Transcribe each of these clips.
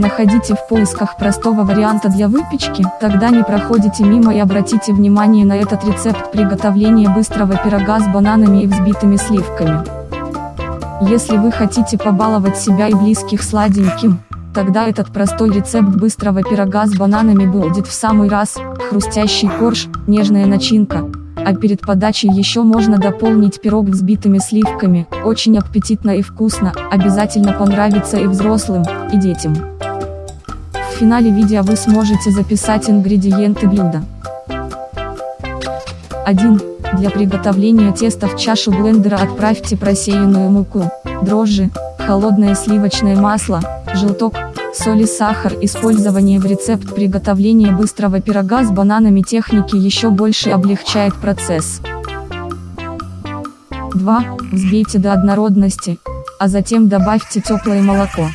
Находите в поисках простого варианта для выпечки, тогда не проходите мимо и обратите внимание на этот рецепт приготовления быстрого пирога с бананами и взбитыми сливками. Если вы хотите побаловать себя и близких сладеньким, тогда этот простой рецепт быстрого пирога с бананами будет в самый раз, хрустящий корж, нежная начинка, а перед подачей еще можно дополнить пирог взбитыми сливками, очень аппетитно и вкусно, обязательно понравится и взрослым, и детям. Финале видео вы сможете записать ингредиенты блюда. 1. Для приготовления теста в чашу блендера отправьте просеянную муку, дрожжи, холодное сливочное масло, желток, соль и сахар. Использование в рецепт приготовления быстрого пирога с бананами техники еще больше облегчает процесс. 2. Взбейте до однородности, а затем добавьте теплое молоко.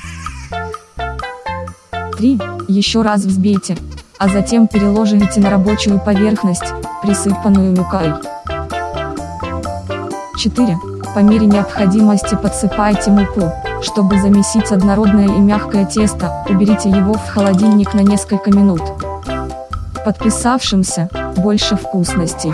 3. Еще раз взбейте, а затем переложите на рабочую поверхность, присыпанную мукой. 4. По мере необходимости подсыпайте муку, чтобы замесить однородное и мягкое тесто, уберите его в холодильник на несколько минут. Подписавшимся, больше вкусностей.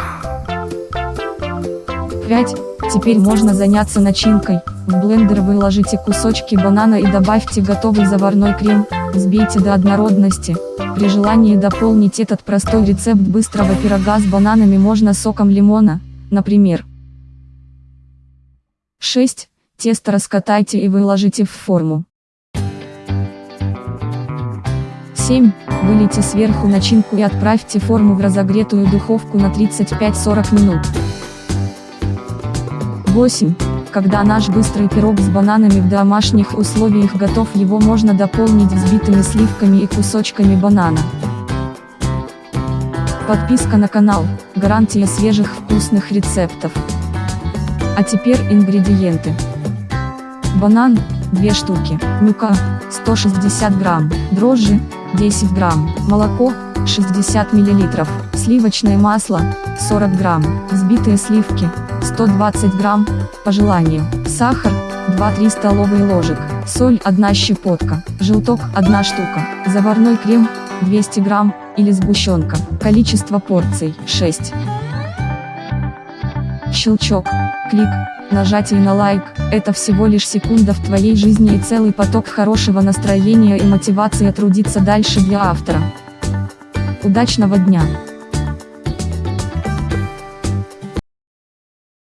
5. Теперь можно заняться начинкой. В блендер выложите кусочки банана и добавьте готовый заварной крем, взбейте до однородности. При желании дополнить этот простой рецепт быстрого пирога с бананами можно соком лимона, например. 6. Тесто раскатайте и выложите в форму. 7. Вылейте сверху начинку и отправьте форму в разогретую духовку на 35-40 минут. 8. Когда наш быстрый пирог с бананами в домашних условиях готов его можно дополнить взбитыми сливками и кусочками банана. Подписка на канал, гарантия свежих вкусных рецептов. А теперь ингредиенты. Банан, 2 штуки, мука, 160 грамм, дрожжи, 10 грамм, молоко, 60 миллилитров, сливочное масло, 40 грамм, взбитые сливки, 120 грамм, по желанию, сахар, 2-3 столовые ложек, соль 1 щепотка, желток 1 штука, заварной крем, 200 грамм, или сгущенка, количество порций 6. Щелчок, клик, нажатие на лайк, это всего лишь секунда в твоей жизни и целый поток хорошего настроения и мотивации трудиться дальше для автора. Удачного дня!